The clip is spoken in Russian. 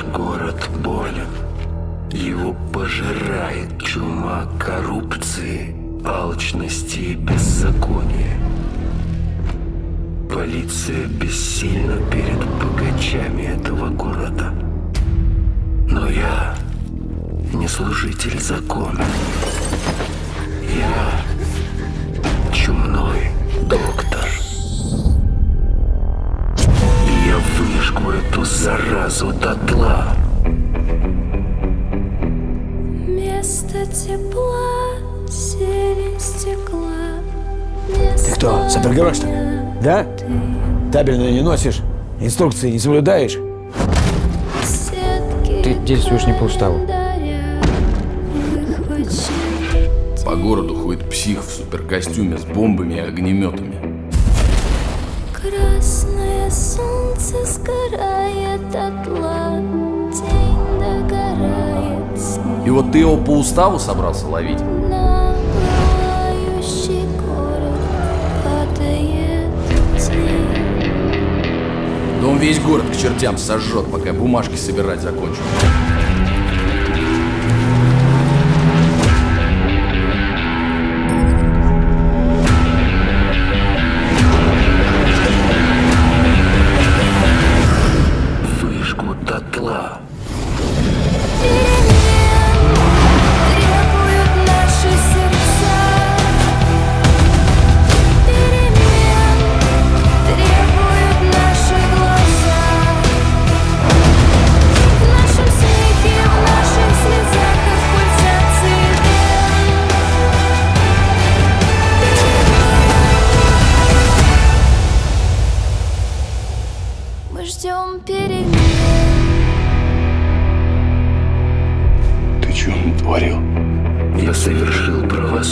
Наш город болен. Его пожирает чума коррупции, алчности и беззакония. Полиция бессильна перед богачами этого города. Но я не служитель закона. Я выжгу эту заразу дотла. Место тепла, зелень стекла. Ты кто, супергерой, что ли? Да? Табельное не носишь? Инструкции не соблюдаешь? Ты действуешь не по уставу. По городу ходит псих в суперкостюме с бомбами и огнеметами. Красное солнце дотла, день догорает, снег И вот ты его по уставу собрался ловить? на город падает тень. Да он весь город к чертям сожжет, пока бумажки собирать закончу. Мы ждем перемен Ты что натворил? Я совершил правосудие.